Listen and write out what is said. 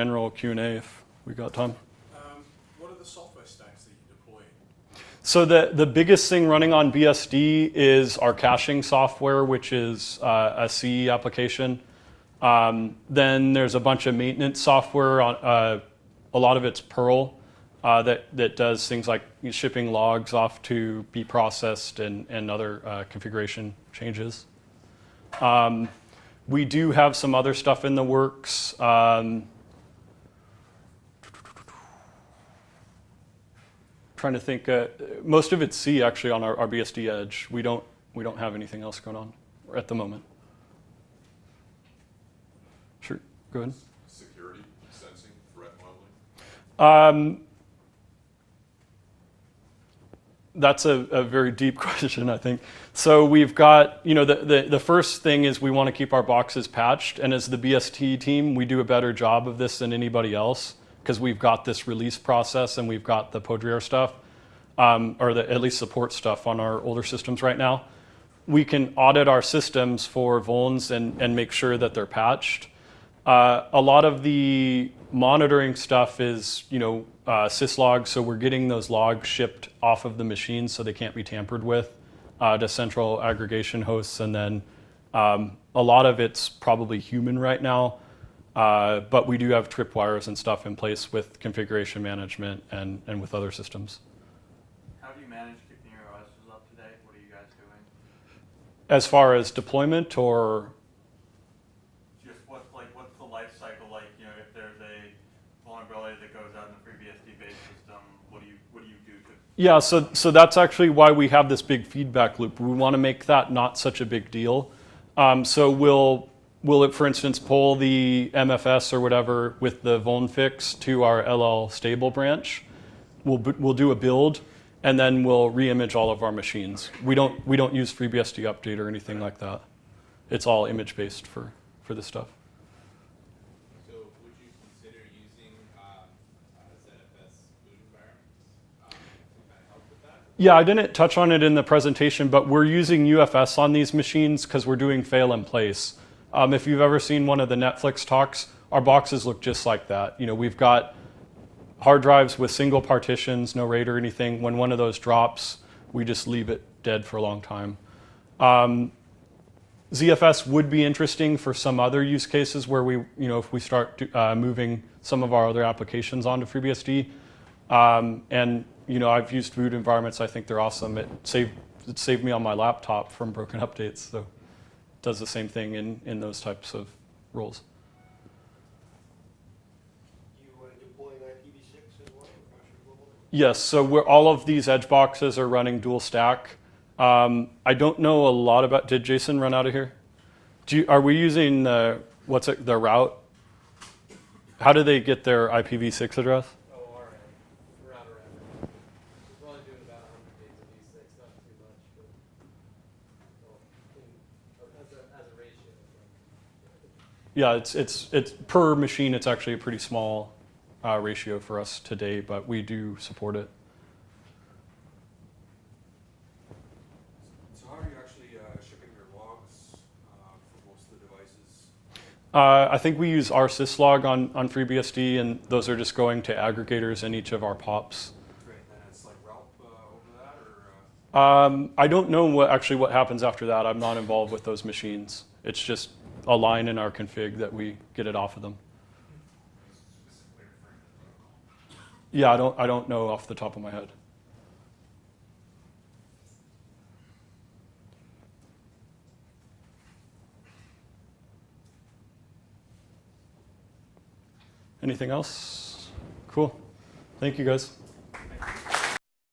general Q&A if we got time. Um, what are the software stacks that you deploy? So the, the biggest thing running on BSD is our caching software, which is uh, a C application. Um, then there's a bunch of maintenance software. On, uh, a lot of it's Perl uh, that, that does things like shipping logs off to be processed and, and other uh, configuration changes. Um, we do have some other stuff in the works. Um, trying to think, uh, most of it's C actually on our, our BSD edge. We don't, we don't have anything else going on at the moment. Sure, go ahead. Security, sensing, threat modeling? Um, that's a, a, very deep question, I think. So we've got, you know, the, the, the first thing is we want to keep our boxes patched. And as the BSD team, we do a better job of this than anybody else because we've got this release process and we've got the Poudriere stuff, um, or the, at least support stuff on our older systems right now. We can audit our systems for vulns and, and make sure that they're patched. Uh, a lot of the monitoring stuff is, you know, uh, syslog, so we're getting those logs shipped off of the machine so they can't be tampered with uh, to central aggregation hosts. And then um, a lot of it's probably human right now, uh, but we do have tripwires and stuff in place with configuration management and, and with other systems. How do you manage keeping your OSs up to date? What are you guys doing? As far as deployment or Just what's like what's the life cycle like? You know, if there's a vulnerability that goes out in the FreeBSD based system, what do you what do you do to Yeah, so, so that's actually why we have this big feedback loop. We want to make that not such a big deal. Um, so we'll, we'll, for instance, pull the MFCs or whatever with the vuln fix to our LL stable branch. We'll, we'll do a build, and then we'll reimage all of our machines. We don't, we don't use FreeBSD update or anything like that. It's all image-based for, for this stuff. So would you consider using uh, ZFS boot environments um, to kind of help with that? Yeah, I didn't touch on it in the presentation, but we're using UFS on these machines because we're doing fail in place. Um, if you've ever seen one of the Netflix talks, our boxes look just like that. You know, we've got hard drives with single partitions, no RAID or anything. When one of those drops, we just leave it dead for a long time. Um, ZFS would be interesting for some other use cases where we, you know, if we start to, uh, moving some of our other applications onto FreeBSD. Um, and you know, I've used boot environments. I think they're awesome. It saved it saved me on my laptop from broken updates. So does the same thing in in those types of roles. You deploying IPv6 as well across your global? Yes. So we're all of these edge boxes are running dual stack. Um, I don't know a lot about. Did Jason run out of here? Do you, are we using the what's it, the route? How do they get their IPv6 address? Oh, all right. Around around. We're probably doing about 100 days of V6, not too much, but well, in, or as, a, as a ratio. Yeah, it's it's it's per machine. It's actually a pretty small uh, ratio for us today, but we do support it. So how are you actually uh, shipping your logs uh, for most of the devices? Uh, I think we use rsyslog on on FreeBSD, and those are just going to aggregators in each of our pops. Great, then it's like uh, over that, or uh, Um, I don't know what actually what happens after that. I'm not involved with those machines. It's just a line in our config that we get it off of them. Yeah, I don't I don't know off the top of my head. Anything else? Cool. Thank you guys.